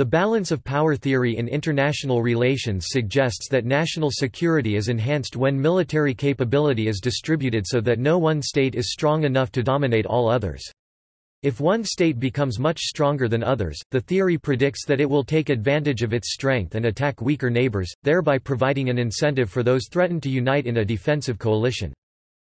The balance of power theory in international relations suggests that national security is enhanced when military capability is distributed so that no one state is strong enough to dominate all others. If one state becomes much stronger than others, the theory predicts that it will take advantage of its strength and attack weaker neighbors, thereby providing an incentive for those threatened to unite in a defensive coalition.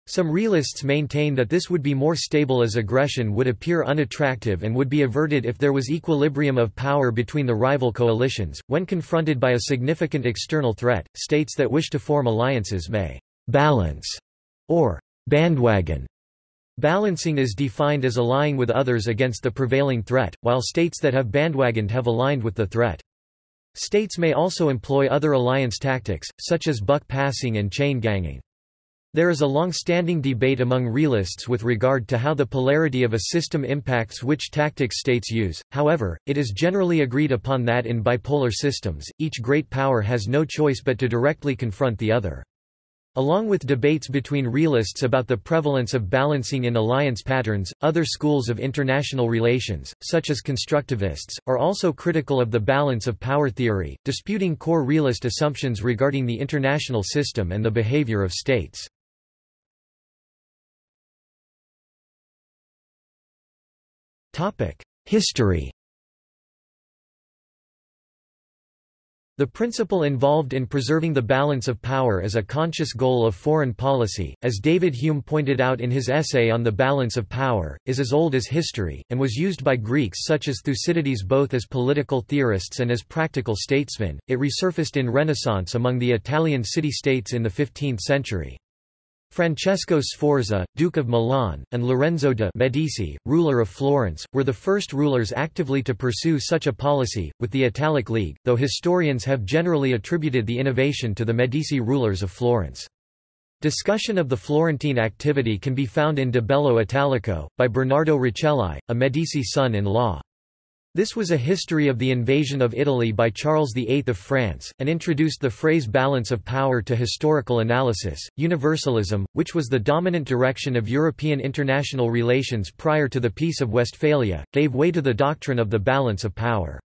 Some realists maintain that this would be more stable as aggression would appear unattractive and would be averted if there was equilibrium of power between the rival coalitions. When confronted by a significant external threat, states that wish to form alliances may balance or bandwagon Balancing is defined as allying with others against the prevailing threat, while states that have bandwagoned have aligned with the threat. States may also employ other alliance tactics, such as buck passing and chain ganging. There is a long-standing debate among realists with regard to how the polarity of a system impacts which tactics states use, however, it is generally agreed upon that in bipolar systems, each great power has no choice but to directly confront the other. Along with debates between realists about the prevalence of balancing in alliance patterns, other schools of international relations, such as constructivists, are also critical of the balance of power theory, disputing core realist assumptions regarding the international system and the behavior of states. History The principle involved in preserving the balance of power as a conscious goal of foreign policy, as David Hume pointed out in his essay on the balance of power, is as old as history, and was used by Greeks such as Thucydides both as political theorists and as practical statesmen. It resurfaced in Renaissance among the Italian city-states in the 15th century. Francesco Sforza, Duke of Milan, and Lorenzo de' Medici, ruler of Florence, were the first rulers actively to pursue such a policy, with the Italic League, though historians have generally attributed the innovation to the Medici rulers of Florence. Discussion of the Florentine activity can be found in De Bello Italico, by Bernardo Rucellai, a Medici son-in-law. This was a history of the invasion of Italy by Charles VIII of France, and introduced the phrase balance of power to historical analysis. Universalism, which was the dominant direction of European international relations prior to the Peace of Westphalia, gave way to the doctrine of the balance of power.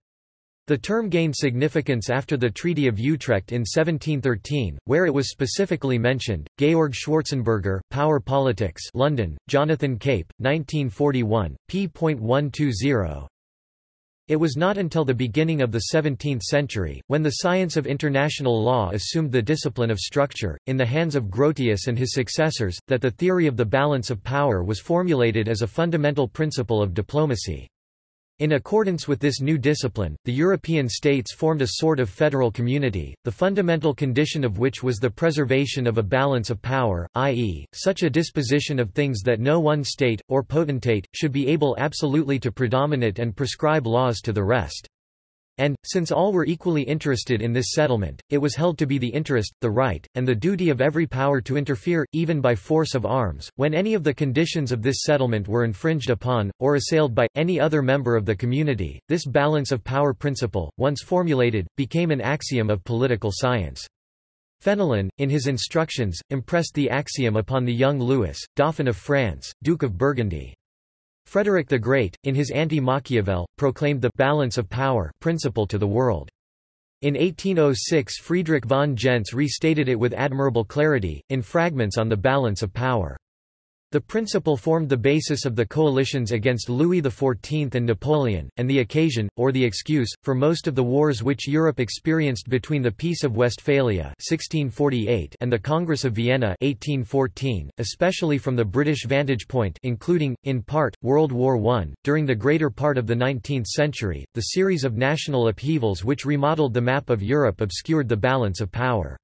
The term gained significance after the Treaty of Utrecht in 1713, where it was specifically mentioned. Georg Schwarzenberger, Power Politics, London, Jonathan Cape, 1941, p.120. It was not until the beginning of the 17th century, when the science of international law assumed the discipline of structure, in the hands of Grotius and his successors, that the theory of the balance of power was formulated as a fundamental principle of diplomacy. In accordance with this new discipline, the European states formed a sort of federal community, the fundamental condition of which was the preservation of a balance of power, i.e., such a disposition of things that no one state, or potentate, should be able absolutely to predominate and prescribe laws to the rest. And, since all were equally interested in this settlement, it was held to be the interest, the right, and the duty of every power to interfere, even by force of arms, when any of the conditions of this settlement were infringed upon, or assailed by, any other member of the community. This balance of power principle, once formulated, became an axiom of political science. Fenelon, in his instructions, impressed the axiom upon the young Louis, Dauphin of France, Duke of Burgundy. Frederick the Great, in his Anti-Machiavel, proclaimed the «balance of power» principle to the world. In 1806 Friedrich von Gentz restated it with admirable clarity, in Fragments on the Balance of Power. The principle formed the basis of the coalitions against Louis XIV and Napoleon, and the occasion, or the excuse, for most of the wars which Europe experienced between the Peace of Westphalia 1648 and the Congress of Vienna 1814, especially from the British vantage point including, in part, World War I. During the greater part of the 19th century, the series of national upheavals which remodeled the map of Europe obscured the balance of power.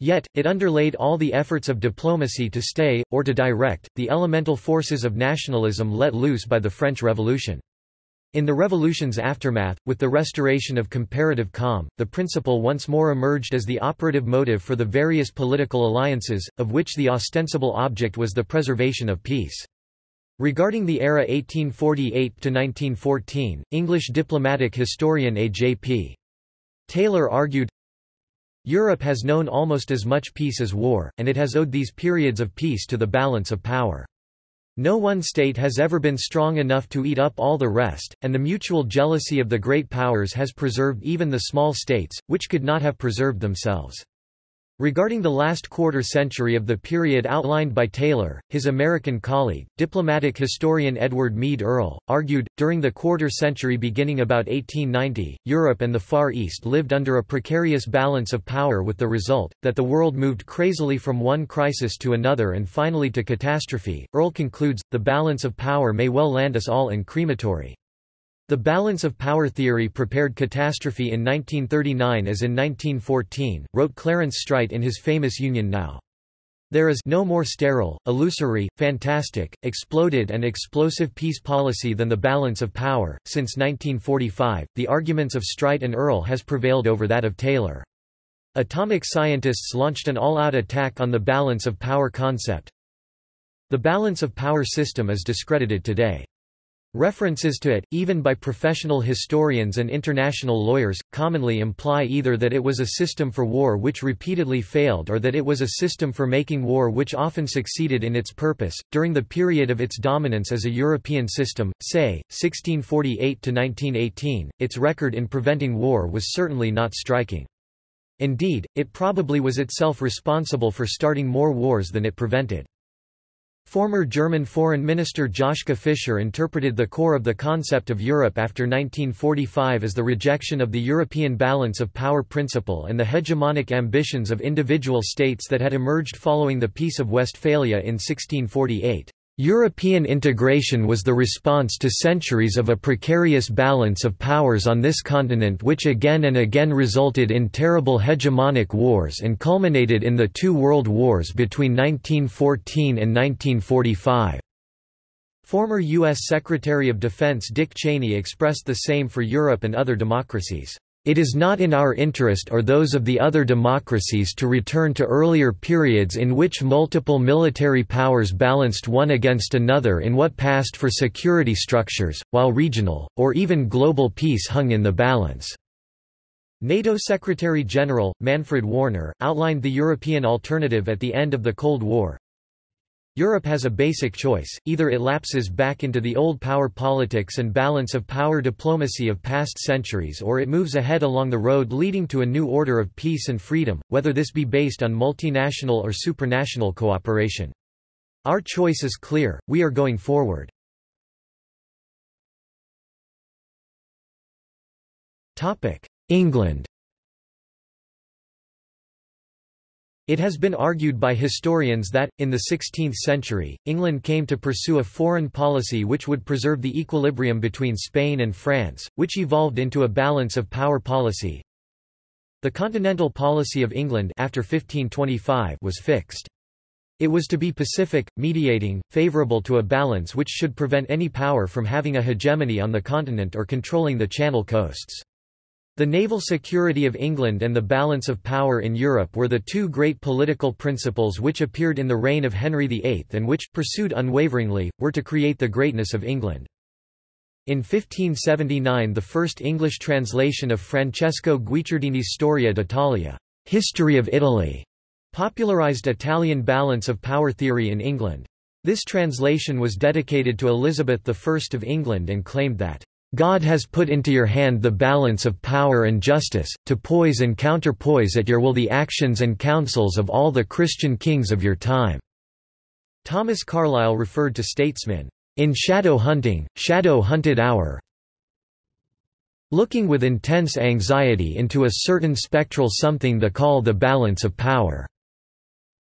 Yet, it underlaid all the efforts of diplomacy to stay, or to direct, the elemental forces of nationalism let loose by the French Revolution. In the revolution's aftermath, with the restoration of comparative calm, the principle once more emerged as the operative motive for the various political alliances, of which the ostensible object was the preservation of peace. Regarding the era 1848–1914, English diplomatic historian A. J. P. Taylor argued, Europe has known almost as much peace as war, and it has owed these periods of peace to the balance of power. No one state has ever been strong enough to eat up all the rest, and the mutual jealousy of the great powers has preserved even the small states, which could not have preserved themselves. Regarding the last quarter century of the period outlined by Taylor, his American colleague, diplomatic historian Edward Mead Earle, argued, during the quarter century beginning about 1890, Europe and the Far East lived under a precarious balance of power with the result, that the world moved crazily from one crisis to another and finally to catastrophe. Earle concludes, the balance of power may well land us all in crematory. The balance of power theory prepared catastrophe in 1939 as in 1914, wrote Clarence Streit in his famous Union Now. There is no more sterile, illusory, fantastic, exploded and explosive peace policy than the balance of power. Since 1945, the arguments of Streit and Earle has prevailed over that of Taylor. Atomic scientists launched an all-out attack on the balance of power concept. The balance of power system is discredited today. References to it, even by professional historians and international lawyers, commonly imply either that it was a system for war which repeatedly failed or that it was a system for making war which often succeeded in its purpose. During the period of its dominance as a European system, say, 1648 to 1918, its record in preventing war was certainly not striking. Indeed, it probably was itself responsible for starting more wars than it prevented. Former German Foreign Minister Joschka Fischer interpreted the core of the concept of Europe after 1945 as the rejection of the European balance of power principle and the hegemonic ambitions of individual states that had emerged following the Peace of Westphalia in 1648. European integration was the response to centuries of a precarious balance of powers on this continent which again and again resulted in terrible hegemonic wars and culminated in the two world wars between 1914 and 1945. Former U.S. Secretary of Defense Dick Cheney expressed the same for Europe and other democracies. It is not in our interest or those of the other democracies to return to earlier periods in which multiple military powers balanced one against another in what passed for security structures, while regional, or even global peace hung in the balance. NATO Secretary-General, Manfred Wörner, outlined the European alternative at the end of the Cold War, Europe has a basic choice, either it lapses back into the old power politics and balance of power diplomacy of past centuries or it moves ahead along the road leading to a new order of peace and freedom, whether this be based on multinational or supranational cooperation. Our choice is clear, we are going forward. England It has been argued by historians that, in the 16th century, England came to pursue a foreign policy which would preserve the equilibrium between Spain and France, which evolved into a balance of power policy. The continental policy of England after 1525 was fixed. It was to be pacific, mediating, favourable to a balance which should prevent any power from having a hegemony on the continent or controlling the Channel coasts. The naval security of England and the balance of power in Europe were the two great political principles which appeared in the reign of Henry VIII and which, pursued unwaveringly, were to create the greatness of England. In 1579 the first English translation of Francesco Guicciardini's Storia d'Italia History of Italy", popularized Italian balance of power theory in England. This translation was dedicated to Elizabeth I of England and claimed that God has put into your hand the balance of power and justice, to poise and counterpoise at your will the actions and counsels of all the Christian kings of your time." Thomas Carlyle referred to statesmen, "...in shadow hunting, shadow hunted hour looking with intense anxiety into a certain spectral something the call the balance of power."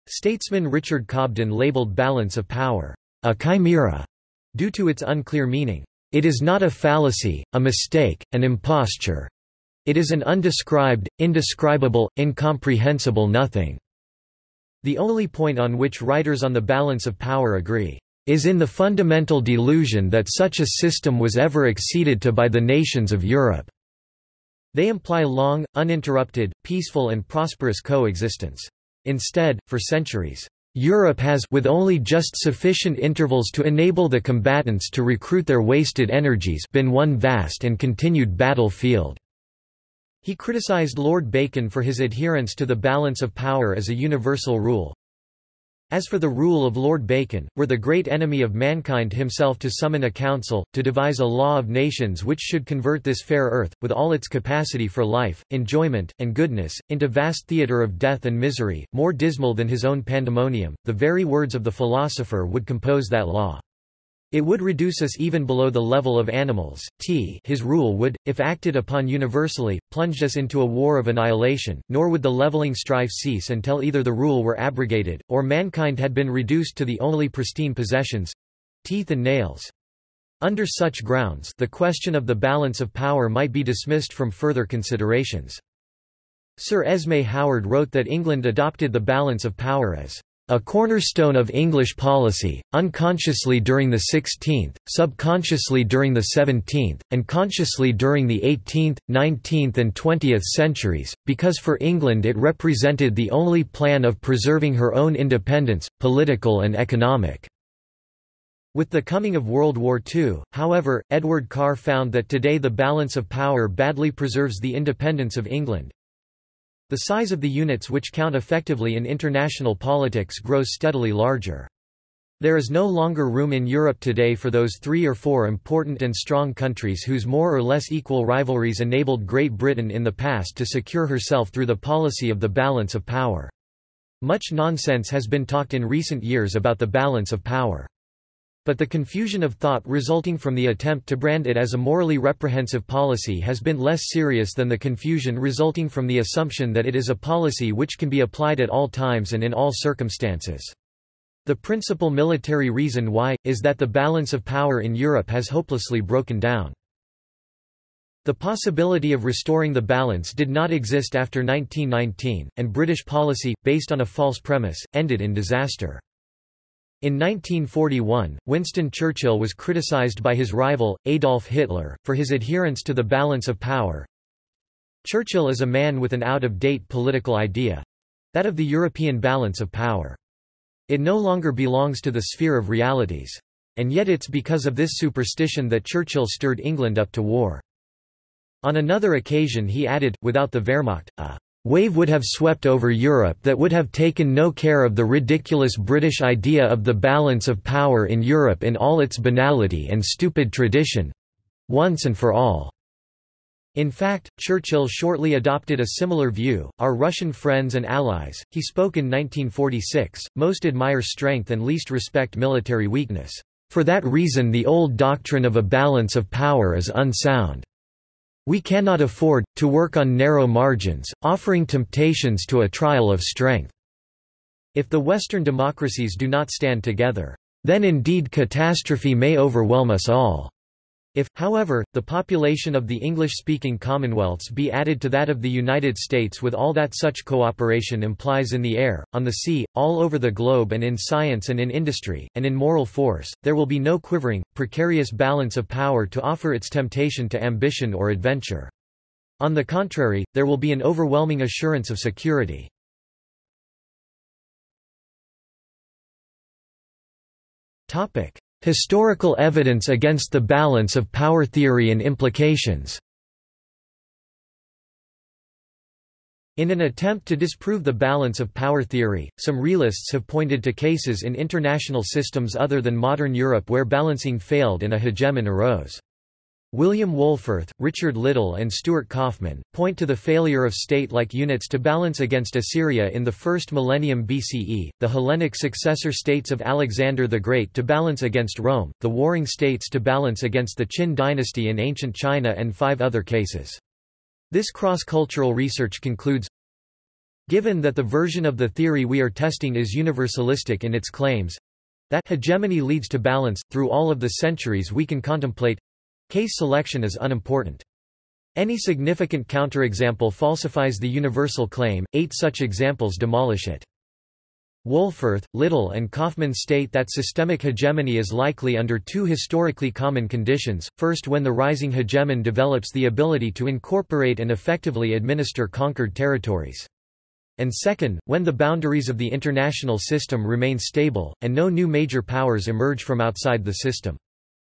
Statesman Richard Cobden labelled balance of power, "...a chimera," due to its unclear meaning. It is not a fallacy, a mistake, an imposture. It is an undescribed, indescribable, incomprehensible nothing. The only point on which writers on the balance of power agree, is in the fundamental delusion that such a system was ever acceded to by the nations of Europe. They imply long, uninterrupted, peaceful and prosperous coexistence. Instead, for centuries, Europe has with only just sufficient intervals to enable the combatants to recruit their wasted energies been one vast and continued battlefield. He criticized Lord Bacon for his adherence to the balance of power as a universal rule. As for the rule of Lord Bacon, were the great enemy of mankind himself to summon a council, to devise a law of nations which should convert this fair earth, with all its capacity for life, enjoyment, and goodness, into vast theatre of death and misery, more dismal than his own pandemonium, the very words of the philosopher would compose that law. It would reduce us even below the level of animals. T his rule would, if acted upon universally, plunge us into a war of annihilation, nor would the leveling strife cease until either the rule were abrogated, or mankind had been reduced to the only pristine possessions—teeth and nails. Under such grounds the question of the balance of power might be dismissed from further considerations. Sir Esmé Howard wrote that England adopted the balance of power as a cornerstone of English policy, unconsciously during the 16th, subconsciously during the 17th, and consciously during the 18th, 19th and 20th centuries, because for England it represented the only plan of preserving her own independence, political and economic. With the coming of World War II, however, Edward Carr found that today the balance of power badly preserves the independence of England, the size of the units which count effectively in international politics grows steadily larger. There is no longer room in Europe today for those three or four important and strong countries whose more or less equal rivalries enabled Great Britain in the past to secure herself through the policy of the balance of power. Much nonsense has been talked in recent years about the balance of power. But the confusion of thought resulting from the attempt to brand it as a morally reprehensive policy has been less serious than the confusion resulting from the assumption that it is a policy which can be applied at all times and in all circumstances. The principal military reason why, is that the balance of power in Europe has hopelessly broken down. The possibility of restoring the balance did not exist after 1919, and British policy, based on a false premise, ended in disaster. In 1941, Winston Churchill was criticized by his rival, Adolf Hitler, for his adherence to the balance of power. Churchill is a man with an out-of-date political idea—that of the European balance of power. It no longer belongs to the sphere of realities. And yet it's because of this superstition that Churchill stirred England up to war. On another occasion he added, without the Wehrmacht, a wave would have swept over Europe that would have taken no care of the ridiculous British idea of the balance of power in Europe in all its banality and stupid tradition—once and for all. In fact, Churchill shortly adopted a similar view. Our Russian friends and allies, he spoke in 1946, most admire strength and least respect military weakness. For that reason the old doctrine of a balance of power is unsound. We cannot afford, to work on narrow margins, offering temptations to a trial of strength. If the Western democracies do not stand together, then indeed catastrophe may overwhelm us all. If, however, the population of the English-speaking Commonwealths be added to that of the United States with all that such cooperation implies in the air, on the sea, all over the globe and in science and in industry, and in moral force, there will be no quivering, precarious balance of power to offer its temptation to ambition or adventure. On the contrary, there will be an overwhelming assurance of security. Topic: Historical evidence against the balance of power theory and implications In an attempt to disprove the balance of power theory, some realists have pointed to cases in international systems other than modern Europe where balancing failed and a hegemon arose. William Wohlforth, Richard Little and Stuart Kaufman, point to the failure of state-like units to balance against Assyria in the first millennium BCE, the Hellenic successor states of Alexander the Great to balance against Rome, the warring states to balance against the Qin dynasty in ancient China and five other cases. This cross-cultural research concludes, Given that the version of the theory we are testing is universalistic in its claims, that hegemony leads to balance, through all of the centuries we can contemplate, Case selection is unimportant. Any significant counterexample falsifies the universal claim, eight such examples demolish it. Wohlforth, Little and Kaufman state that systemic hegemony is likely under two historically common conditions, first when the rising hegemon develops the ability to incorporate and effectively administer conquered territories. And second, when the boundaries of the international system remain stable, and no new major powers emerge from outside the system.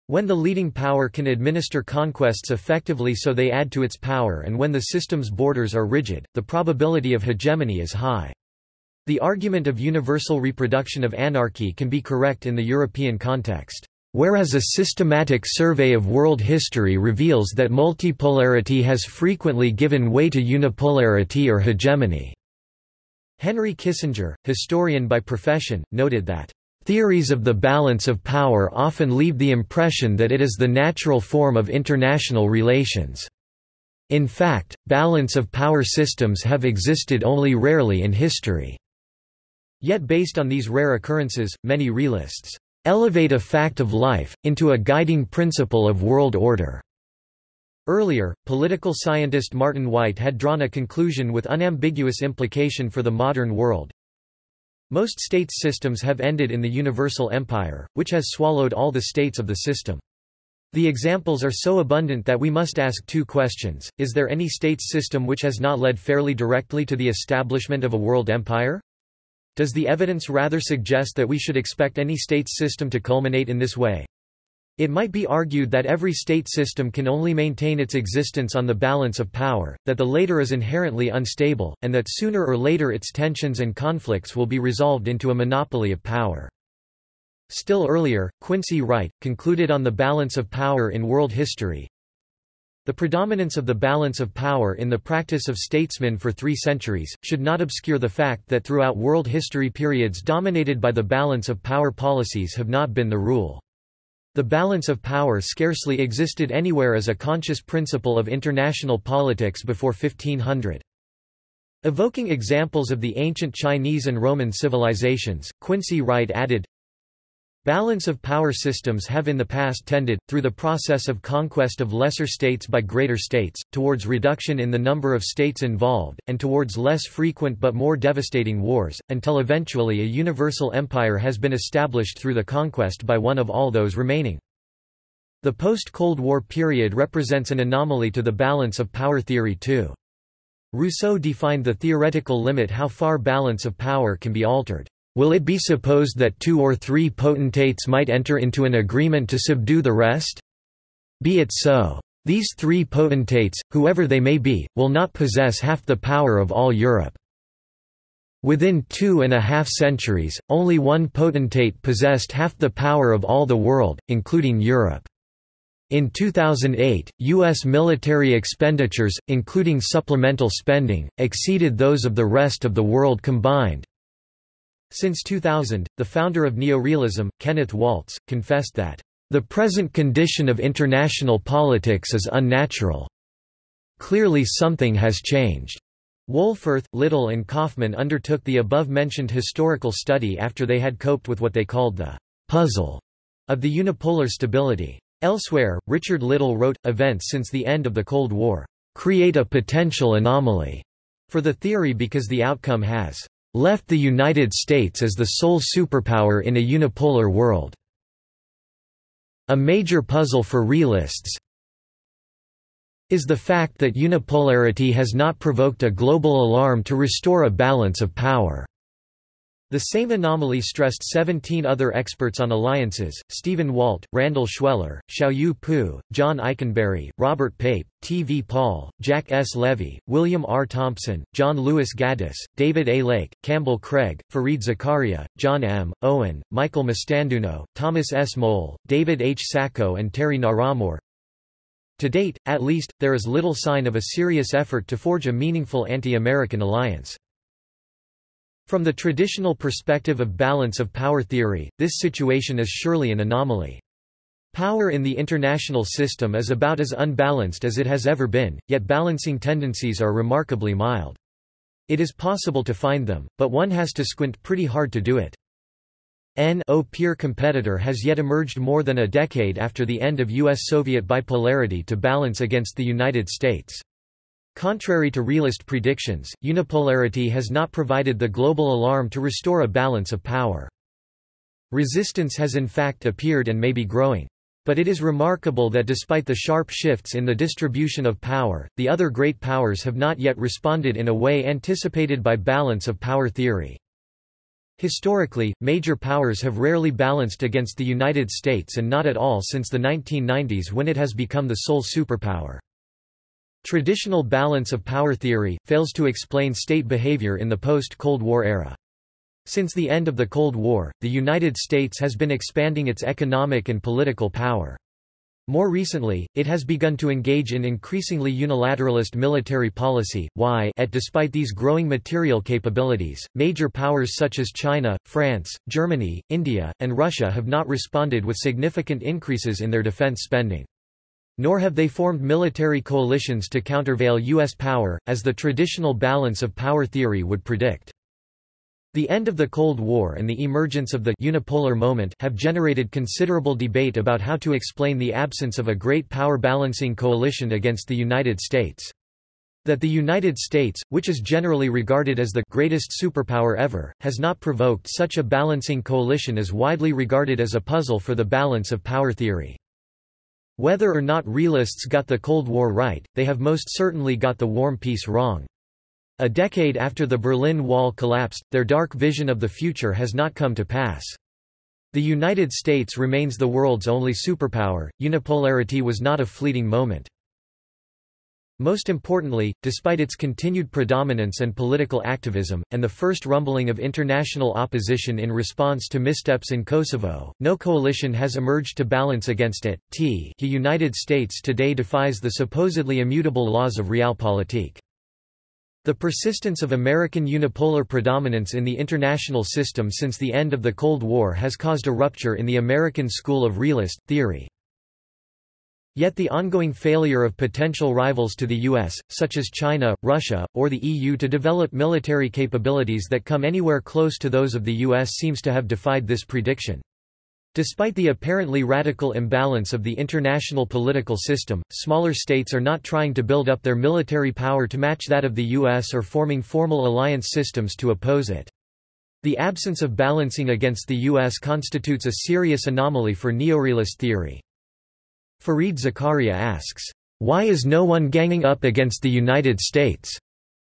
When the leading power can administer conquests effectively so they add to its power and when the system's borders are rigid, the probability of hegemony is high. The argument of universal reproduction of anarchy can be correct in the European context. Whereas a systematic survey of world history reveals that multipolarity has frequently given way to unipolarity or hegemony. Henry Kissinger, historian by profession, noted that Theories of the balance of power often leave the impression that it is the natural form of international relations. In fact, balance of power systems have existed only rarely in history. Yet based on these rare occurrences, many realists elevate a fact of life, into a guiding principle of world order. Earlier, political scientist Martin Wight had drawn a conclusion with unambiguous implication for the modern world. Most states systems have ended in the universal empire, which has swallowed all the states of the system. The examples are so abundant that we must ask two questions. Is there any states system which has not led fairly directly to the establishment of a world empire? Does the evidence rather suggest that we should expect any states system to culminate in this way? It might be argued that every state system can only maintain its existence on the balance of power, that the later is inherently unstable, and that sooner or later its tensions and conflicts will be resolved into a monopoly of power. Still earlier, Quincy Wright, concluded on the balance of power in world history, the predominance of the balance of power in the practice of statesmen for three centuries, should not obscure the fact that throughout world history periods dominated by the balance of power policies have not been the rule. The balance of power scarcely existed anywhere as a conscious principle of international politics before 1500. Evoking examples of the ancient Chinese and Roman civilizations, Quincy Wright added, Balance of power systems have in the past tended, through the process of conquest of lesser states by greater states, towards reduction in the number of states involved, and towards less frequent but more devastating wars, until eventually a universal empire has been established through the conquest by one of all those remaining. The post-Cold War period represents an anomaly to the balance of power theory too. Rousseau defined the theoretical limit how far balance of power can be altered. Will it be supposed that two or three potentates might enter into an agreement to subdue the rest? Be it so. These three potentates, whoever they may be, will not possess half the power of all Europe. Within two and a half centuries, only one potentate possessed half the power of all the world, including Europe. In 2008, U.S. military expenditures, including supplemental spending, exceeded those of the rest of the world combined. Since 2000, the founder of neorealism, Kenneth Waltz, confessed that, "...the present condition of international politics is unnatural. Clearly something has changed." Wohlforth, Little and Kaufman undertook the above-mentioned historical study after they had coped with what they called the «puzzle» of the unipolar stability. Elsewhere, Richard Little wrote, events since the end of the Cold War create a potential anomaly for the theory because the outcome has left the United States as the sole superpower in a unipolar world. A major puzzle for realists is the fact that unipolarity has not provoked a global alarm to restore a balance of power. The same anomaly stressed 17 other experts on alliances, Stephen Walt, Randall Schweller, Xiaoyu Pu, John Ikenberry, Robert Pape, T. V. Paul, Jack S. Levy, William R. Thompson, John Lewis Gaddis, David A. Lake, Campbell Craig, Fareed Zakaria, John M. Owen, Michael Mastanduno, Thomas S. Mowle, David H. Sacko and Terry Naramore. To date, at least, there is little sign of a serious effort to forge a meaningful anti-American alliance. From the traditional perspective of balance of power theory, this situation is surely an anomaly. Power in the international system is about as unbalanced as it has ever been, yet balancing tendencies are remarkably mild. It is possible to find them, but one has to squint pretty hard to do it. N.O. peer competitor has yet emerged more than a decade after the end of U.S.-Soviet bipolarity to balance against the United States. Contrary to realist predictions, unipolarity has not provided the global alarm to restore a balance of power. Resistance has in fact appeared and may be growing. But it is remarkable that despite the sharp shifts in the distribution of power, the other great powers have not yet responded in a way anticipated by balance of power theory. Historically, major powers have rarely balanced against the United States and not at all since the 1990s when it has become the sole superpower. Traditional balance of power theory, fails to explain state behavior in the post-Cold War era. Since the end of the Cold War, the United States has been expanding its economic and political power. More recently, it has begun to engage in increasingly unilateralist military policy. Why? At despite these growing material capabilities, major powers such as China, France, Germany, India, and Russia have not responded with significant increases in their defense spending. Nor have they formed military coalitions to countervail U.S. power, as the traditional balance of power theory would predict. The end of the Cold War and the emergence of the unipolar moment have generated considerable debate about how to explain the absence of a great power balancing coalition against the United States. That the United States, which is generally regarded as the greatest superpower ever, has not provoked such a balancing coalition is widely regarded as a puzzle for the balance of power theory. Whether or not realists got the Cold War right, they have most certainly got the Warm Peace wrong. A decade after the Berlin Wall collapsed, their dark vision of the future has not come to pass. The United States remains the world's only superpower, unipolarity was not a fleeting moment. Most importantly, despite its continued predominance and political activism, and the first rumbling of international opposition in response to missteps in Kosovo, no coalition has emerged to balance against it. T the United States today defies the supposedly immutable laws of realpolitik. The persistence of American unipolar predominance in the international system since the end of the Cold War has caused a rupture in the American school of realist theory. Yet the ongoing failure of potential rivals to the US, such as China, Russia, or the EU to develop military capabilities that come anywhere close to those of the US seems to have defied this prediction. Despite the apparently radical imbalance of the international political system, smaller states are not trying to build up their military power to match that of the U.S. or forming formal alliance systems to oppose it. The absence of balancing against the U.S. constitutes a serious anomaly for neorealist theory. Fareed Zakaria asks, "'Why is no one ganging up against the United States?'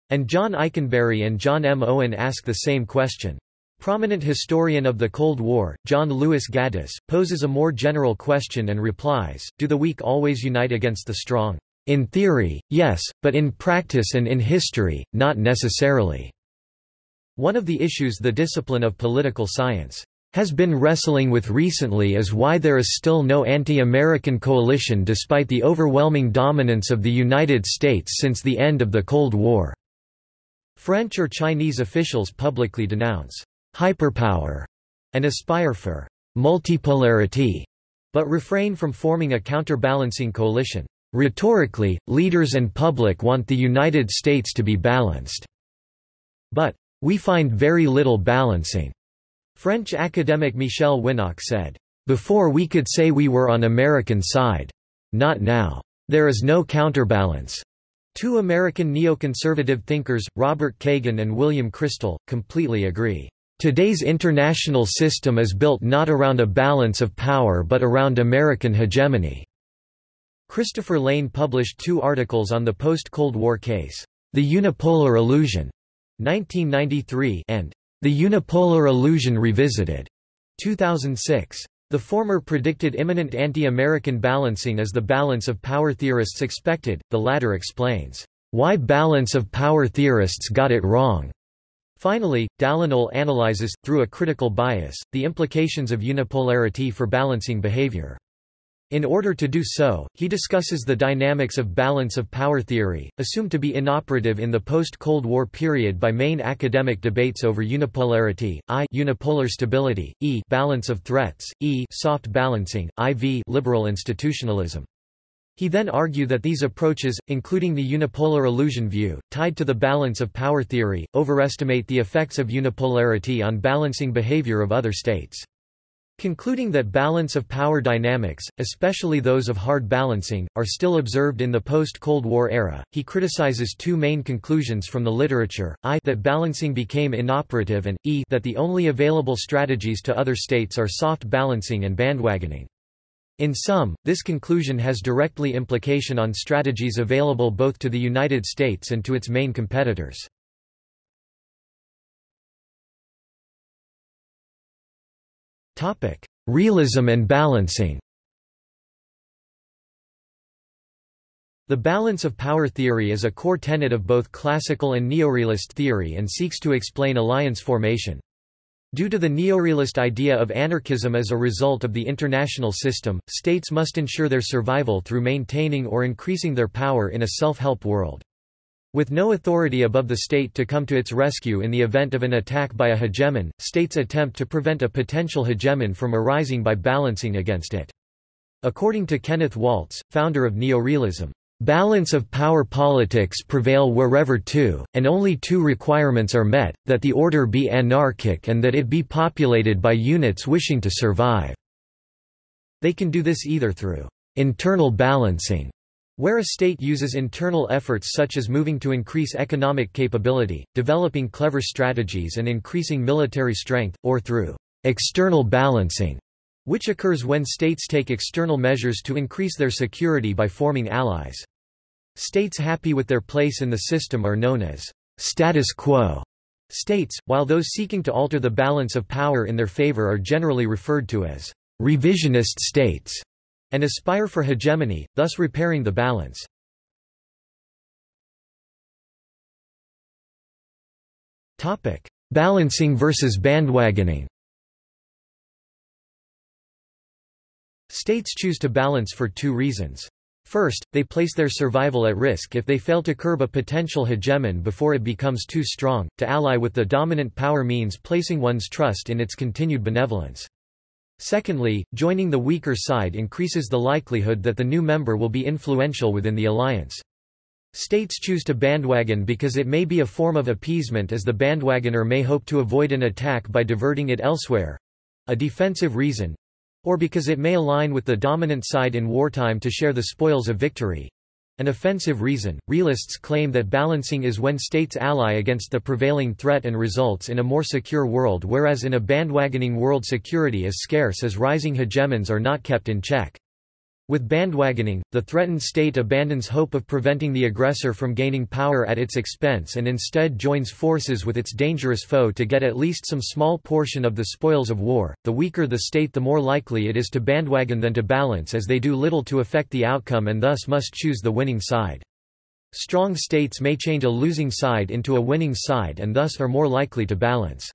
And John Ikenberry and John M. Owen ask the same question. Prominent historian of the Cold War, John Lewis Gaddis, poses a more general question and replies, Do the weak always unite against the strong? In theory, yes, but in practice and in history, not necessarily. One of the issues the discipline of political science has been wrestling with recently is why there is still no anti-American coalition despite the overwhelming dominance of the United States since the end of the Cold War. French or Chinese officials publicly denounce hyperpower, and aspire for multipolarity, but refrain from forming a counterbalancing coalition. Rhetorically, leaders and public want the United States to be balanced. But, we find very little balancing. French academic Michel Winock said, Before we could say we were on American side. Not now. There is no counterbalance. Two American neoconservative thinkers, Robert Kagan and William Kristol, completely agree. Today's international system is built not around a balance of power but around American hegemony." Christopher Layne published two articles on the post-Cold War case, The Unipolar Illusion, 1993 and The Unipolar Illusion Revisited, 2006. The former predicted imminent anti-American balancing as the balance of power theorists expected, the latter explains, "...why balance of power theorists got it wrong." Finally, Dall'Agnol analyzes, through a critical bias, the implications of unipolarity for balancing behavior. In order to do so, he discusses the dynamics of balance of power theory, assumed to be inoperative in the post-Cold War period by main academic debates over unipolarity, I unipolar stability, E balance of threats, E soft balancing, IV liberal institutionalism. He then argued that these approaches, including the unipolar illusion view, tied to the balance of power theory, overestimate the effects of unipolarity on balancing behavior of other states. Concluding that balance of power dynamics, especially those of hard balancing, are still observed in the post-Cold War era, he criticizes two main conclusions from the literature, i that balancing became inoperative and, e that the only available strategies to other states are soft balancing and bandwagoning. In sum, this conclusion has directly implication on strategies available both to the United States and to its main competitors. Realism and balancing The balance of power theory is a core tenet of both classical and neorealist theory and seeks to explain alliance formation. Due to the neorealist idea of anarchism as a result of the international system, states must ensure their survival through maintaining or increasing their power in a self-help world. With no authority above the state to come to its rescue in the event of an attack by a hegemon, states attempt to prevent a potential hegemon from arising by balancing against it. According to Kenneth Waltz, founder of neorealism, Balance of power politics prevail wherever two, and only two requirements are met, that the order be anarchic and that it be populated by units wishing to survive. They can do this either through internal balancing, where a state uses internal efforts such as moving to increase economic capability, developing clever strategies and increasing military strength, or through external balancing, which occurs when states take external measures to increase their security by forming allies. States happy with their place in the system are known as status quo states, while those seeking to alter the balance of power in their favor are generally referred to as revisionist states and aspire for hegemony, thus repairing the balance. Topic: Balancing versus bandwagoning States choose to balance for two reasons. First, they place their survival at risk if they fail to curb a potential hegemon before it becomes too strong, to ally with the dominant power means placing one's trust in its continued benevolence. Secondly, joining the weaker side increases the likelihood that the new member will be influential within the alliance. States choose to bandwagon because it may be a form of appeasement as the bandwagoner may hope to avoid an attack by diverting it elsewhere—a defensive reason, or because it may align with the dominant side in wartime to share the spoils of victory. An offensive reason. Realists claim that balancing is when states ally against the prevailing threat and results in a more secure world, whereas in a bandwagoning world, security is scarce as rising hegemons are not kept in check. With bandwagoning, the threatened state abandons hope of preventing the aggressor from gaining power at its expense and instead joins forces with its dangerous foe to get at least some small portion of the spoils of war. The weaker the state, the more likely it is to bandwagon than to balance, as they do little to affect the outcome and thus must choose the winning side. Strong states may change a losing side into a winning side and thus are more likely to balance.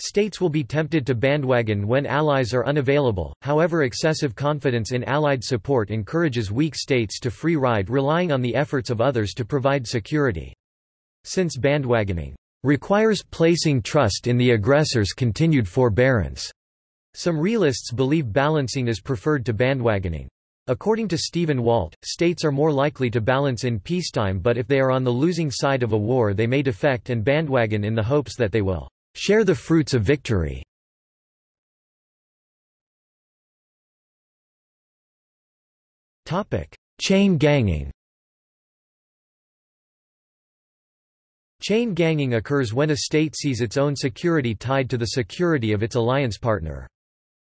States will be tempted to bandwagon when allies are unavailable, however excessive confidence in Allied support encourages weak states to free ride relying on the efforts of others to provide security. Since bandwagoning requires placing trust in the aggressor's continued forbearance, some realists believe balancing is preferred to bandwagoning. According to Stephen Walt, states are more likely to balance in peacetime but if they are on the losing side of a war they may defect and bandwagon in the hopes that they will share the fruits of victory. Chain ganging Chain ganging occurs when a state sees its own security tied to the security of its alliance partner.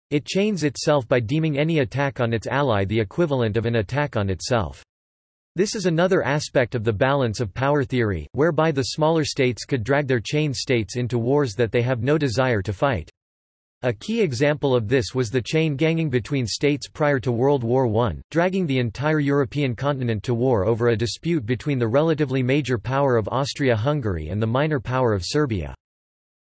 It chains itself by deeming any attack on its ally the equivalent of an attack on itself. This is another aspect of the balance of power theory, whereby the smaller states could drag their chain states into wars that they have no desire to fight. A key example of this was the chain ganging between states prior to World War I, dragging the entire European continent to war over a dispute between the relatively major power of Austria-Hungary and the minor power of Serbia.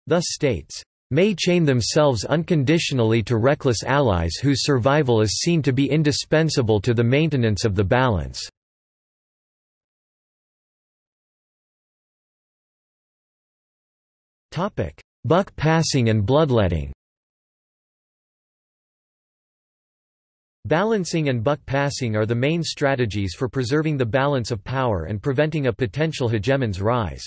Thus states may chain themselves unconditionally to reckless allies whose survival is seen to be indispensable to the maintenance of the balance. Buck passing and bloodletting Balancing and buck passing are the main strategies for preserving the balance of power and preventing a potential hegemon's rise.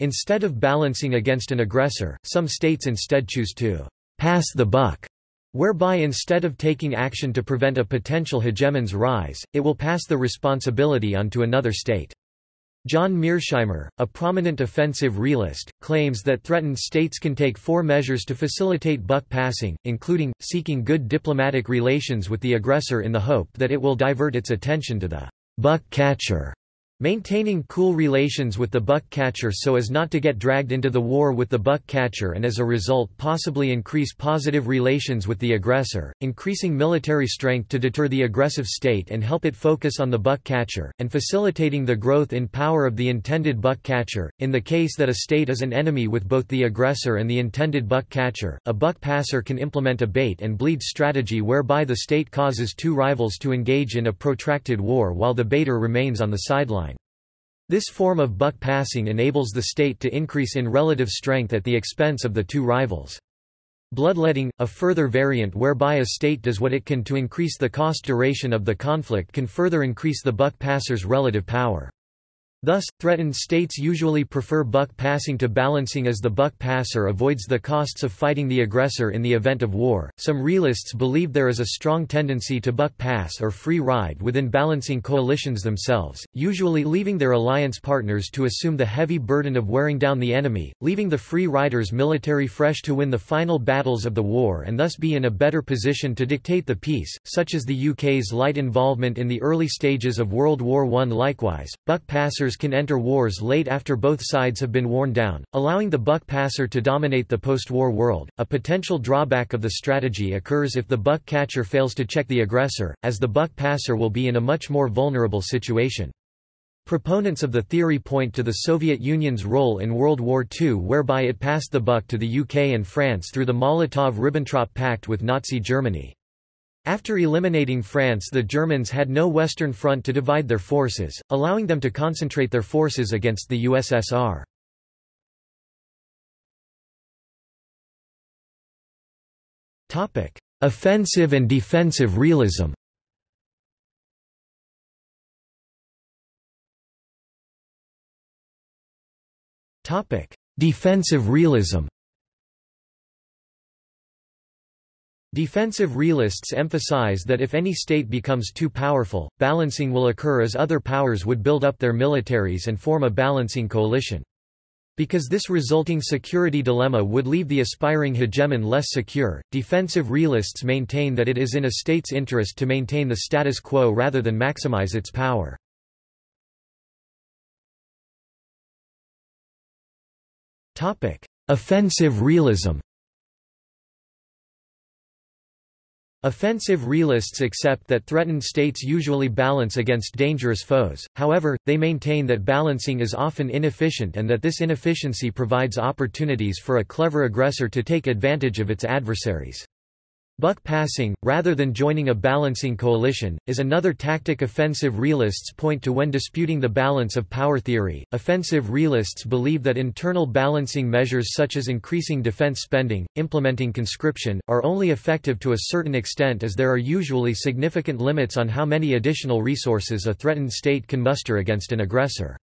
Instead of balancing against an aggressor, some states instead choose to pass the buck, whereby instead of taking action to prevent a potential hegemon's rise, it will pass the responsibility onto another state. John Mearsheimer, a prominent offensive realist, claims that threatened states can take four measures to facilitate buck passing, including, seeking good diplomatic relations with the aggressor in the hope that it will divert its attention to the buck catcher, Maintaining cool relations with the buck catcher so as not to get dragged into the war with the buck catcher and as a result possibly increase positive relations with the aggressor, increasing military strength to deter the aggressive state and help it focus on the buck catcher, and facilitating the growth in power of the intended buck catcher. In the case that a state is an enemy with both the aggressor and the intended buck catcher, a buck passer can implement a bait and bleed strategy whereby the state causes two rivals to engage in a protracted war while the baiter remains on the sideline. This form of buck passing enables the state to increase in relative strength at the expense of the two rivals. Bloodletting, a further variant whereby a state does what it can to increase the cost duration of the conflict can further increase the buck passer's relative power. Thus, threatened states usually prefer buck passing to balancing as the buck passer avoids the costs of fighting the aggressor in the event of war. Some realists believe there is a strong tendency to buck pass or free ride within balancing coalitions themselves, usually leaving their alliance partners to assume the heavy burden of wearing down the enemy, leaving the free riders military fresh to win the final battles of the war and thus be in a better position to dictate the peace, such as the UK's light involvement in the early stages of World War I. Likewise, buck passers can enter wars late after both sides have been worn down, allowing the buck passer to dominate the post-war world. A potential drawback of the strategy occurs if the buck catcher fails to check the aggressor, as the buck passer will be in a much more vulnerable situation. Proponents of the theory point to the Soviet Union's role in World War II whereby it passed the buck to the UK and France through the Molotov–Ribbentrop Pact with Nazi Germany. After eliminating France the Germans had no Western Front to divide their forces, allowing them to concentrate their forces against the USSR. Offensive and defensive realism Defensive realism Defensive realists emphasize that if any state becomes too powerful, balancing will occur as other powers would build up their militaries and form a balancing coalition. Because this resulting security dilemma would leave the aspiring hegemon less secure, defensive realists maintain that it is in a state's interest to maintain the status quo rather than maximize its power. Offensive realism Offensive realists accept that threatened states usually balance against dangerous foes, however, they maintain that balancing is often inefficient and that this inefficiency provides opportunities for a clever aggressor to take advantage of its adversaries. Buck passing, rather than joining a balancing coalition, is another tactic offensive realists point to when disputing the balance of power theory. Offensive realists believe that internal balancing measures such as increasing defense spending, implementing conscription, are only effective to a certain extent as there are usually significant limits on how many additional resources a threatened state can muster against an aggressor.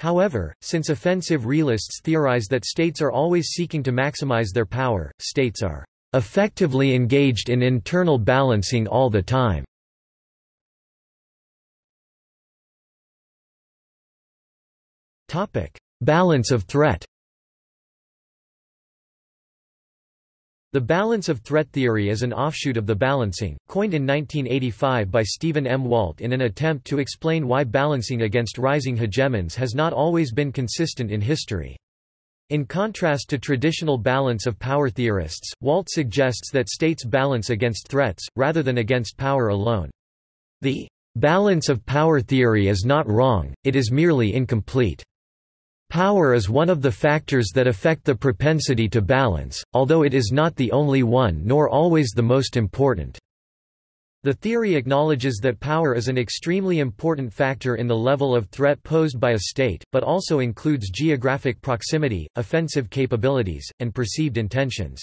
However, since offensive realists theorize that states are always seeking to maximize their power, states are effectively engaged in internal balancing all the time. Topic: Balance of threat The balance of threat theory is an offshoot of the balancing, coined in 1985 by Stephen M. Walt in an attempt to explain why balancing against rising hegemons has not always been consistent in history. In contrast to traditional balance of power theorists, Walt suggests that states balance against threats, rather than against power alone. The balance of power theory is not wrong, it is merely incomplete. Power is one of the factors that affect the propensity to balance, although it is not the only one nor always the most important. The theory acknowledges that power is an extremely important factor in the level of threat posed by a state, but also includes geographic proximity, offensive capabilities, and perceived intentions.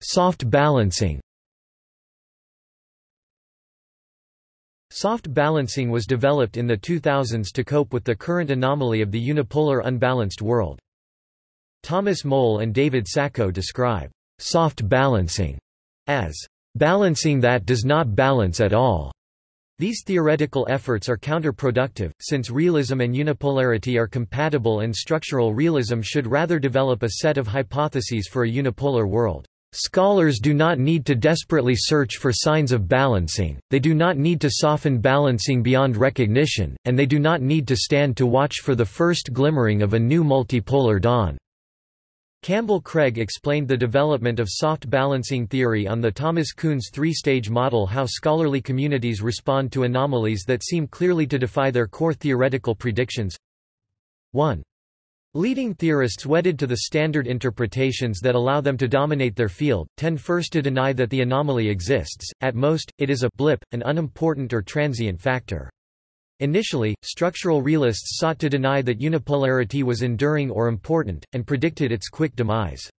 Soft balancing Soft balancing was developed in the 2000s to cope with the current anomaly of the unipolar unbalanced world. Thomas Mowle and David Sacko describe soft balancing as balancing that does not balance at all. These theoretical efforts are counterproductive, since realism and unipolarity are compatible and structural realism should rather develop a set of hypotheses for a unipolar world. Scholars do not need to desperately search for signs of balancing, they do not need to soften balancing beyond recognition, and they do not need to stand to watch for the first glimmering of a new multipolar dawn. Campbell Craig explained the development of soft balancing theory on the Thomas Kuhn's three-stage model how scholarly communities respond to anomalies that seem clearly to defy their core theoretical predictions. 1. Leading theorists wedded to the standard interpretations that allow them to dominate their field, tend first to deny that the anomaly exists, at most, it is a blip, an unimportant or transient factor. Initially, structural realists sought to deny that unipolarity was enduring or important, and predicted its quick demise.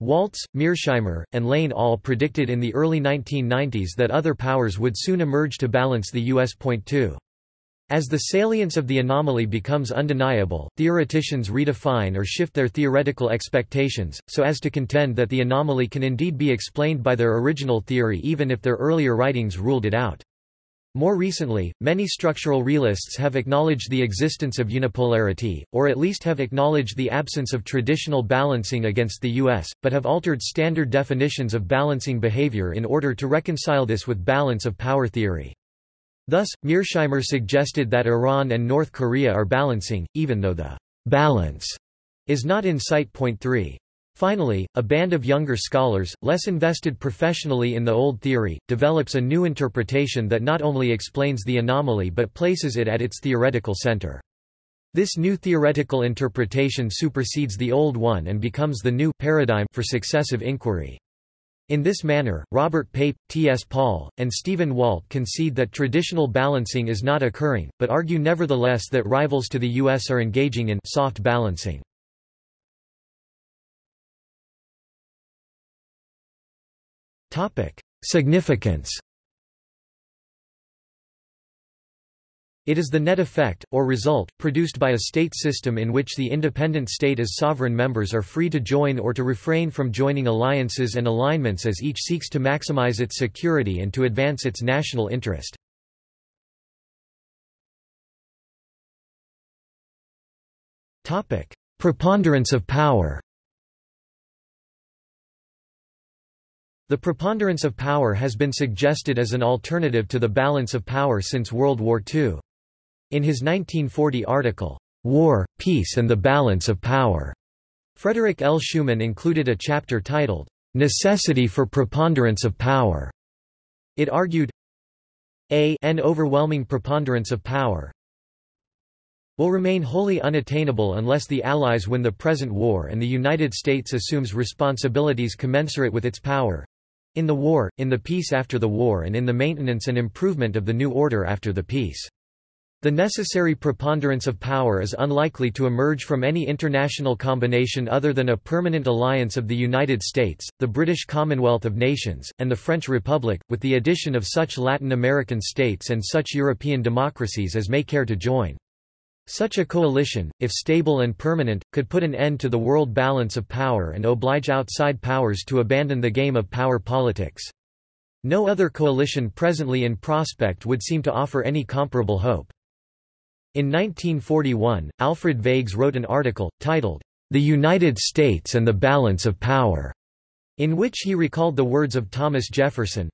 Waltz, Mearsheimer, and Layne all predicted in the early 1990s that other powers would soon emerge to balance the U.S. Point two. As the salience of the anomaly becomes undeniable, theoreticians redefine or shift their theoretical expectations, so as to contend that the anomaly can indeed be explained by their original theory even if their earlier writings ruled it out. More recently, many structural realists have acknowledged the existence of unipolarity, or at least have acknowledged the absence of traditional balancing against the U.S., but have altered standard definitions of balancing behavior in order to reconcile this with balance of power theory. Thus, Mearsheimer suggested that Iran and North Korea are balancing, even though the balance is not in sight. Point 3. Finally, a band of younger scholars, less invested professionally in the old theory, develops a new interpretation that not only explains the anomaly but places it at its theoretical center. This new theoretical interpretation supersedes the old one and becomes the new paradigm for successive inquiry. In this manner, Robert Pape, T. S. Paul, and Stephen Walt concede that traditional balancing is not occurring, but argue nevertheless that rivals to the U.S. are engaging in soft balancing. Topic: Significance. It is the net effect, or result, produced by a state system in which the independent state as sovereign members are free to join or to refrain from joining alliances and alignments as each seeks to maximize its security and to advance its national interest. Preponderance of power The preponderance of power has been suggested as an alternative to the balance of power since World War II. In his 1940 article, War, Peace and the Balance of Power, Frederick L. Schuman included a chapter titled, Necessity for Preponderance of Power. It argued, a an overwhelming preponderance of power will remain wholly unattainable unless the Allies win the present war and the United States assumes responsibilities commensurate with its power, in the war, in the peace after the war and in the maintenance and improvement of the new order after the peace. The necessary preponderance of power is unlikely to emerge from any international combination other than a permanent alliance of the United States, the British Commonwealth of Nations, and the French Republic, with the addition of such Latin American states and such European democracies as may care to join. Such a coalition, if stable and permanent, could put an end to the world balance of power and oblige outside powers to abandon the game of power politics. No other coalition presently in prospect would seem to offer any comparable hope. In 1941, Alfred Vagts wrote an article, titled, The United States and the Balance of Power, in which he recalled the words of Thomas Jefferson,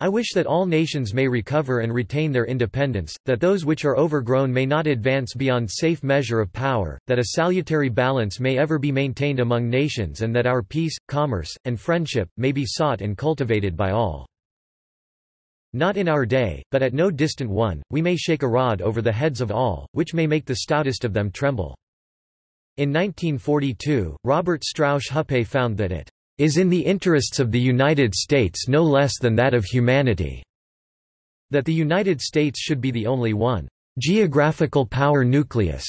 I wish that all nations may recover and retain their independence, that those which are overgrown may not advance beyond safe measure of power, that a salutary balance may ever be maintained among nations and that our peace, commerce, and friendship, may be sought and cultivated by all. Not in our day, but at no distant one, we may shake a rod over the heads of all, which may make the stoutest of them tremble. In 1942, Robert Strausz-Hupé found that it is in the interests of the United States no less than that of humanity." That the United States should be the only one geographical power nucleus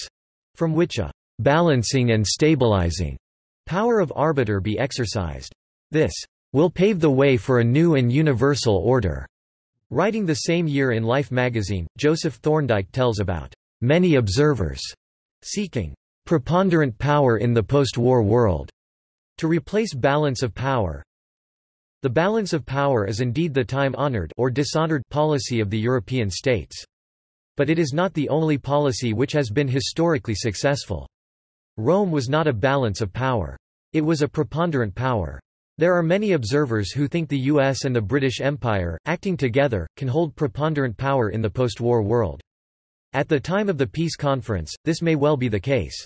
from which a balancing and stabilizing power of arbiter be exercised. This will pave the way for a new and universal order. Writing the same year in Life magazine, Joseph Thorndike tells about many observers seeking preponderant power in the post-war world to replace balance of power The balance of power is indeed the time-honored or dishonored policy of the European states. But it is not the only policy which has been historically successful. Rome was not a balance of power. It was a preponderant power. There are many observers who think the US and the British Empire, acting together, can hold preponderant power in the post-war world. At the time of the peace conference, this may well be the case.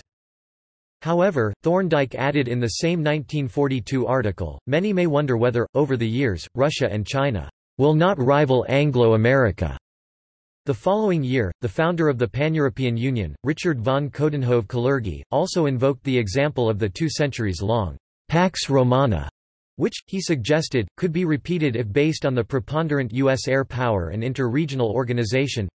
However, Thorndike added in the same 1942 article, many may wonder whether, over the years, Russia and China will not rival Anglo-America. The following year, the founder of the Pan-European Union, Richard von Coudenhove-Kalergi, also invoked the example of the two centuries-long Pax Romana which, he suggested, could be repeated if based on the preponderant U.S. air power and inter-regional organization.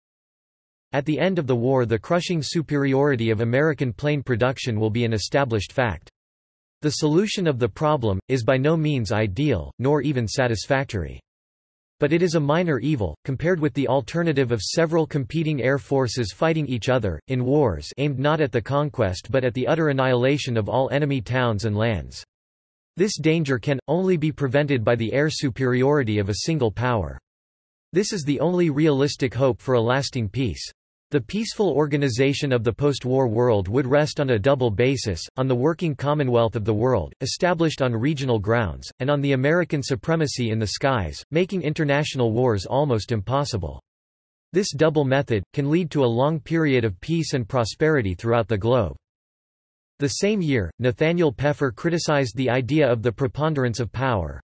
At the end of the war the crushing superiority of American plane production will be an established fact. The solution of the problem, is by no means ideal, nor even satisfactory. But it is a minor evil, compared with the alternative of several competing air forces fighting each other, in wars aimed not at the conquest but at the utter annihilation of all enemy towns and lands. This danger can, only be prevented by the air superiority of a single power. This is the only realistic hope for a lasting peace. The peaceful organization of the post-war world would rest on a double basis, on the working commonwealth of the world, established on regional grounds, and on the American supremacy in the skies, making international wars almost impossible. This double method, can lead to a long period of peace and prosperity throughout the globe. The same year, Nathaniel Peffer criticized the idea of the preponderance of power.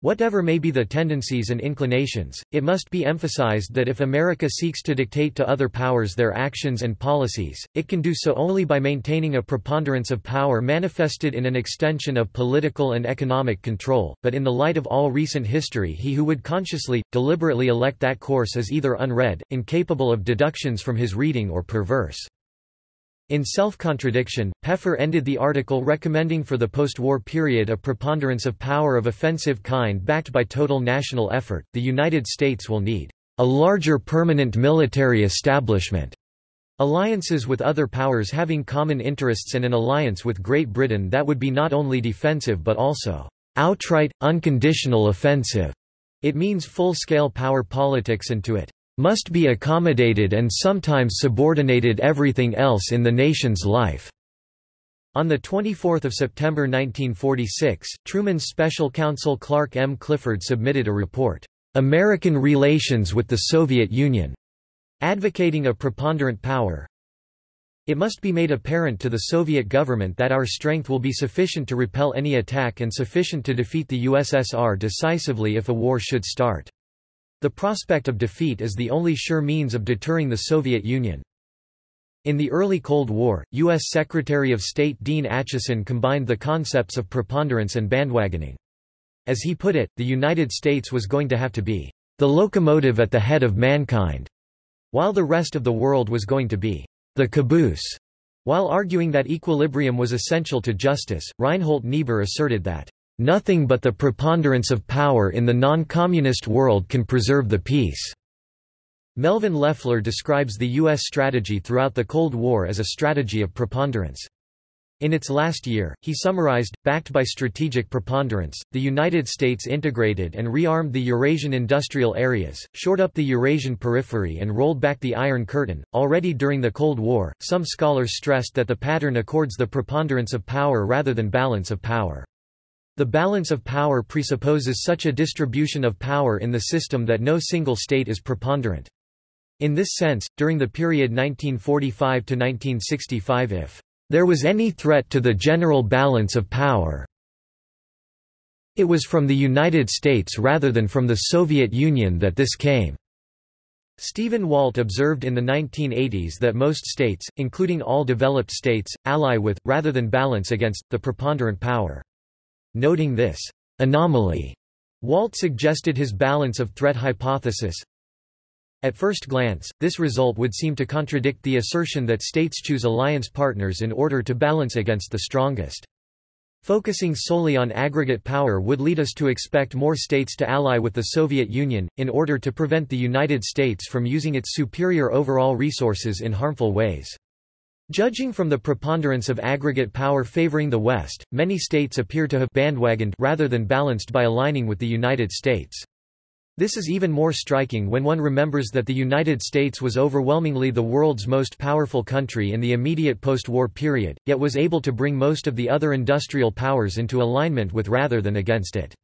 Whatever may be the tendencies and inclinations, it must be emphasized that if America seeks to dictate to other powers their actions and policies, it can do so only by maintaining a preponderance of power manifested in an extension of political and economic control, but in the light of all recent history he who would consciously, deliberately elect that course is either unread, incapable of deductions from his reading or perverse. In self-contradiction, Peffer ended the article recommending for the post-war period a preponderance of power of offensive kind backed by total national effort. The United States will need a larger permanent military establishment. Alliances with other powers having common interests and an alliance with Great Britain that would be not only defensive but also outright, unconditional offensive. It means full-scale power politics and to it must be accommodated and sometimes subordinated everything else in the nation's life." On 24 September 1946, Truman's special counsel Clark M. Clifford submitted a report, "'American Relations with the Soviet Union' advocating a preponderant power. It must be made apparent to the Soviet government that our strength will be sufficient to repel any attack and sufficient to defeat the USSR decisively if a war should start. The prospect of defeat is the only sure means of deterring the Soviet Union. In the early Cold War, U.S. Secretary of State Dean Acheson combined the concepts of preponderance and bandwagoning. As he put it, the United States was going to have to be the locomotive at the head of mankind, while the rest of the world was going to be the caboose. While arguing that equilibrium was essential to justice, Reinhold Niebuhr asserted that Nothing but the preponderance of power in the non-communist world can preserve the peace." Melvyn Leffler describes the U.S. strategy throughout the Cold War as a strategy of preponderance. In its last year, he summarized, backed by strategic preponderance, the United States integrated and rearmed the Eurasian industrial areas, shored up the Eurasian periphery and rolled back the Iron Curtain. Already during the Cold War, some scholars stressed that the pattern accords the preponderance of power rather than balance of power. The balance of power presupposes such a distribution of power in the system that no single state is preponderant. In this sense, during the period 1945 to 1965 if there was any threat to the general balance of power, it was from the United States rather than from the Soviet Union that this came. Stephen Walt observed in the 1980s that most states, including all developed states, ally with, rather than balance against, the preponderant power. Noting this anomaly, Walt suggested his balance of threat hypothesis. At first glance, this result would seem to contradict the assertion that states choose alliance partners in order to balance against the strongest. Focusing solely on aggregate power would lead us to expect more states to ally with the Soviet Union, in order to prevent the United States from using its superior overall resources in harmful ways. Judging from the preponderance of aggregate power favoring the West, many states appear to have bandwagoned rather than balanced by aligning with the United States. This is even more striking when one remembers that the United States was overwhelmingly the world's most powerful country in the immediate post-war period, yet was able to bring most of the other industrial powers into alignment with rather than against it.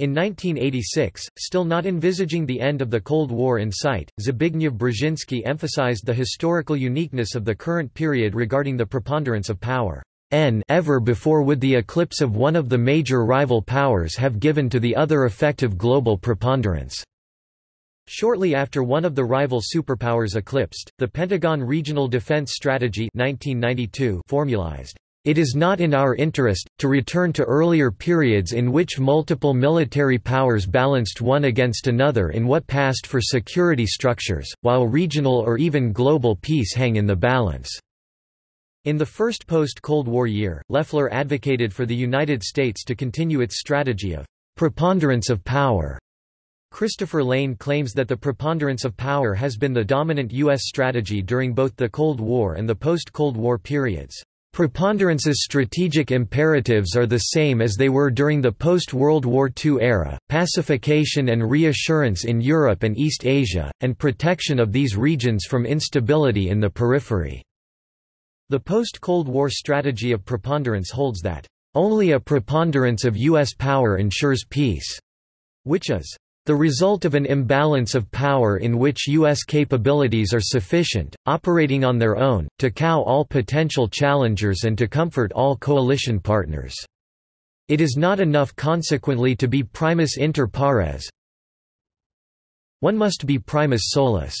In 1986, still not envisaging the end of the Cold War in sight, Zbigniew Brzezinski emphasized the historical uniqueness of the current period regarding the preponderance of power. N ever before would the eclipse of one of the major rival powers have given to the other effective global preponderance. Shortly after one of the rival superpowers eclipsed, the Pentagon Regional Defense Strategy 1992 formalized, "...it is not in our interest, to return to earlier periods in which multiple military powers balanced one against another in what passed for security structures, while regional or even global peace hang in the balance." In the first post-Cold War year, Leffler advocated for the United States to continue its strategy of preponderance of power. Christopher Layne claims that the preponderance of power has been the dominant U.S. strategy during both the Cold War and the post-Cold War periods. Preponderance's strategic imperatives are the same as they were during the post-World War II era, pacification and reassurance in Europe and East Asia, and protection of these regions from instability in the periphery. The post-Cold War strategy of preponderance holds that, "...only a preponderance of U.S. power ensures peace," which is the result of an imbalance of power in which U.S. capabilities are sufficient, operating on their own, to cow all potential challengers and to comfort all coalition partners. It is not enough consequently to be primus inter pares. One must be primus solus.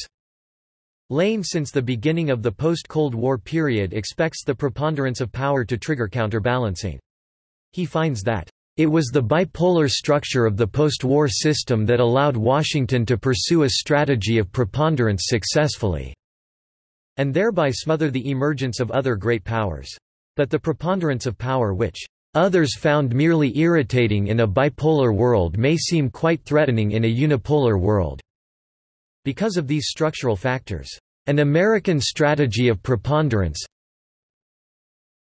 Layne since the beginning of the post-Cold War period expects the preponderance of power to trigger counterbalancing. He finds that, "...it was the bipolar structure of the post-war system that allowed Washington to pursue a strategy of preponderance successfully," and thereby smother the emergence of other great powers. But the preponderance of power which others found merely irritating in a bipolar world may seem quite threatening in a unipolar world. Because of these structural factors, an American strategy of preponderance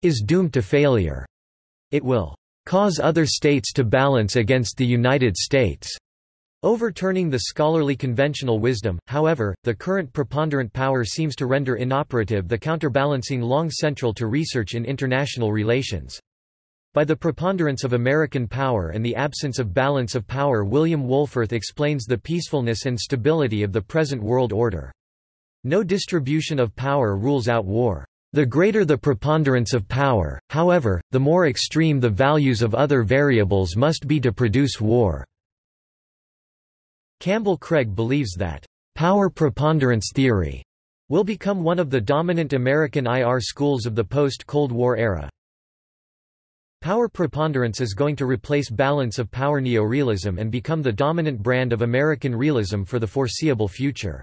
is doomed to failure. It will cause other states to balance against the United States. Overturning the scholarly conventional wisdom, however, the current preponderant power seems to render inoperative the counterbalancing long central to research in international relations. By the preponderance of American power and the absence of balance of power William Wohlforth explains the peacefulness and stability of the present world order. No distribution of power rules out war. The greater the preponderance of power, however, the more extreme the values of other variables must be to produce war. Campbell Craig believes that, "...power preponderance theory," will become one of the dominant American IR schools of the post-Cold War era. Power preponderance is going to replace balance of power neorealism and become the dominant brand of American realism for the foreseeable future.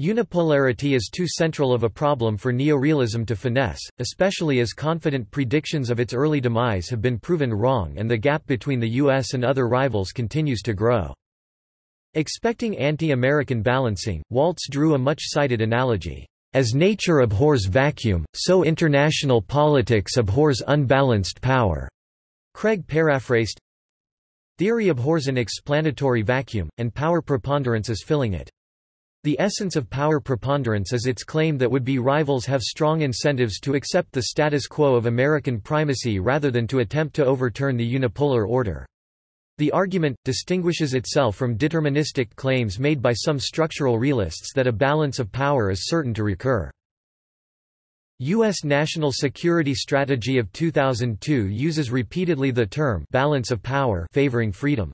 Unipolarity is too central of a problem for neorealism to finesse, especially as confident predictions of its early demise have been proven wrong and the gap between the U.S. and other rivals continues to grow. Expecting anti-American balancing, Waltz drew a much-cited analogy. As nature abhors vacuum, so international politics abhors unbalanced power. Craig paraphrased, Theory abhors an explanatory vacuum, and power preponderance is filling it. The essence of power preponderance is its claim that would-be rivals have strong incentives to accept the status quo of American primacy rather than to attempt to overturn the unipolar order. The argument, distinguishes itself from deterministic claims made by some structural realists that a balance of power is certain to recur. U.S. National Security Strategy of 2002 uses repeatedly the term balance of power favoring freedom.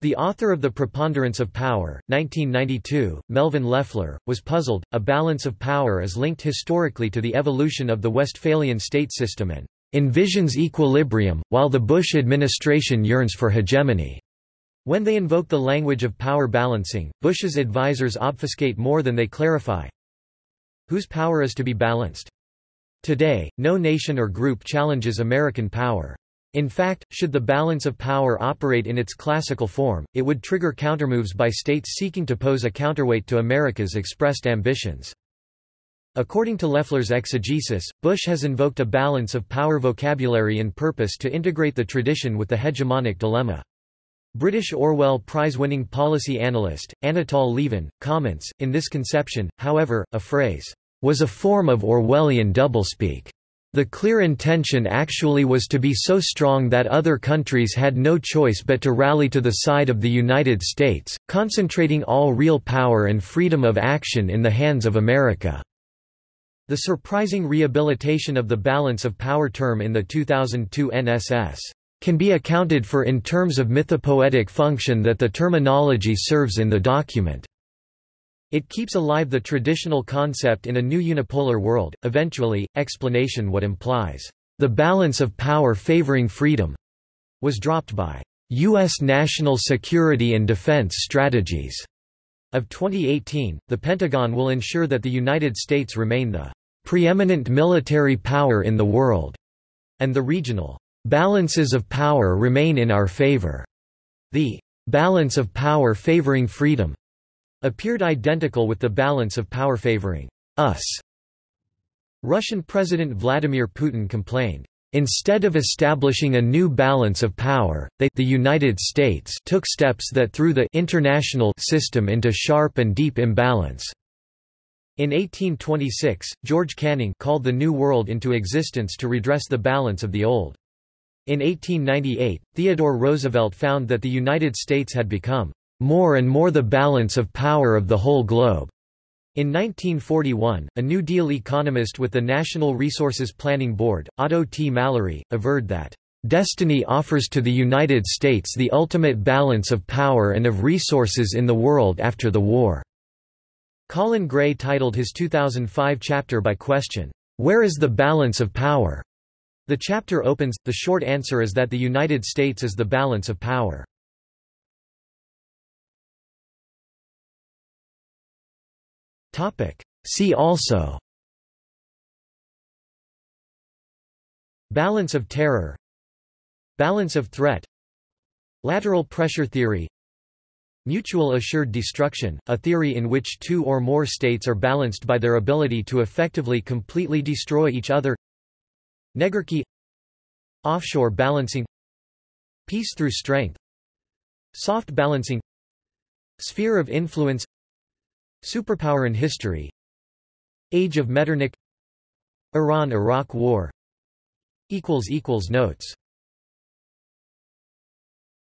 The author of The Preponderance of Power, 1992, Melvyn Leffler, was puzzled. A balance of power is linked historically to the evolution of the Westphalian state system and envisions equilibrium, while the Bush administration yearns for hegemony. When they invoke the language of power balancing, Bush's advisers obfuscate more than they clarify. Whose power is to be balanced? Today, no nation or group challenges American power. In fact, should the balance of power operate in its classical form, it would trigger countermoves by states seeking to pose a counterweight to America's expressed ambitions. According to Leffler's exegesis, Bush has invoked a balance of power vocabulary and purpose to integrate the tradition with the hegemonic dilemma. British Orwell Prize-winning policy analyst, Anatol Lieven, comments, in this conception, however, a phrase, "...was a form of Orwellian doublespeak." The clear intention actually was to be so strong that other countries had no choice but to rally to the side of the United States, concentrating all real power and freedom of action in the hands of America. The surprising rehabilitation of the balance of power term in the 2002 NSS can be accounted for in terms of mythopoetic function that the terminology serves in the document. It keeps alive the traditional concept in a new unipolar world. Eventually, explanation what implies the balance of power favoring freedom was dropped by U.S. national security and defense strategies of 2018. The Pentagon will ensure that the United States remain the preeminent military power in the world, and the regional balances of power remain in our favor. The balance of power favoring freedom appeared identical with the balance of power favoring us. Russian President Vladimir Putin complained, Instead of establishing a new balance of power, they the United States took steps that threw the international system into sharp and deep imbalance. In 1826, George Canning called the New World into existence to redress the balance of the old. In 1898, Theodore Roosevelt found that the United States had become more and more the balance of power of the whole globe. In 1941, a New Deal economist with the National Resources Planning Board, Otto T. Mallery, averred that, "...destiny offers to the United States the ultimate balance of power and of resources in the world after the war." Colin Gray titled his 2005 chapter by question, "'Where is the balance of power?' The chapter opens, the short answer is that the United States is the balance of power. See also. Balance of terror. Balance of threat. Lateral pressure theory. Mutual assured destruction, a theory in which two or more states are balanced by their ability to effectively completely destroy each other. Negarchy Offshore balancing. Peace through strength. Soft balancing. Sphere of influence Superpower in history. Age of Metternich. Iran–Iraq War. Notes